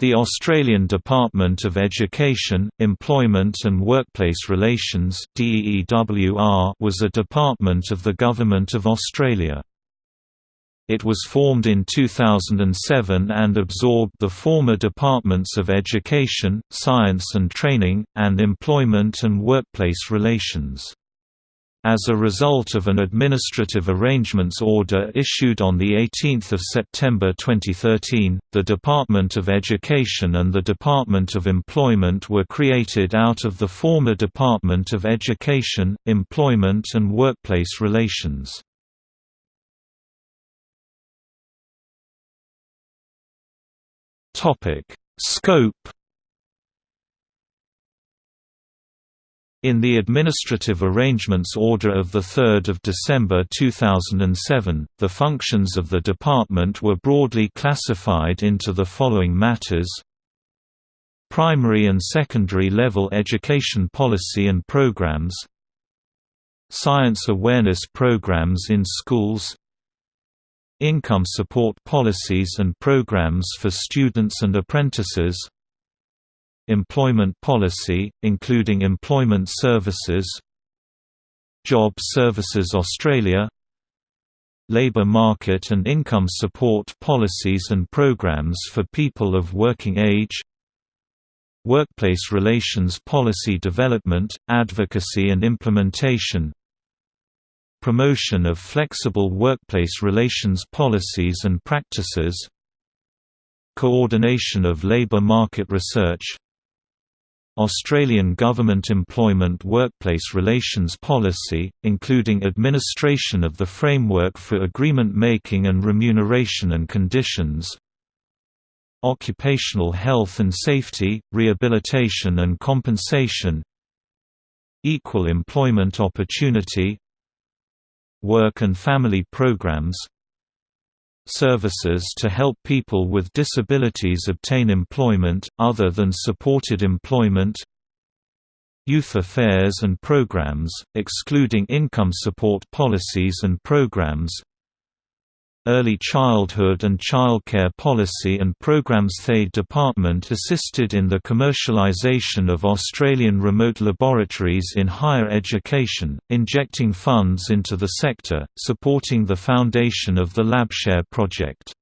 The Australian Department of Education, Employment and Workplace Relations was a department of the Government of Australia. It was formed in 2007 and absorbed the former Departments of Education, Science and Training, and Employment and Workplace Relations. As a result of an administrative arrangements order issued on 18 September 2013, the Department of Education and the Department of Employment were created out of the former Department of Education, Employment and Workplace Relations. Scope In the Administrative Arrangements Order of 3 December 2007, the functions of the department were broadly classified into the following matters. Primary and secondary level education policy and programs. Science awareness programs in schools. Income support policies and programs for students and apprentices Employment policy, including employment services Job Services Australia Labour market and income support policies and programs for people of working age Workplace relations policy development, advocacy and implementation Promotion of flexible workplace relations policies and practices Coordination of labour market research Australian Government Employment Workplace Relations Policy, including administration of the framework for agreement making and remuneration and conditions. Occupational health and safety, rehabilitation and compensation. Equal employment opportunity. Work and family programs services to help people with disabilities obtain employment, other than supported employment Youth affairs and programs, excluding income support policies and programs Early Childhood and Childcare Policy and Programs The Department assisted in the commercialisation of Australian remote laboratories in higher education, injecting funds into the sector, supporting the foundation of the LabShare project.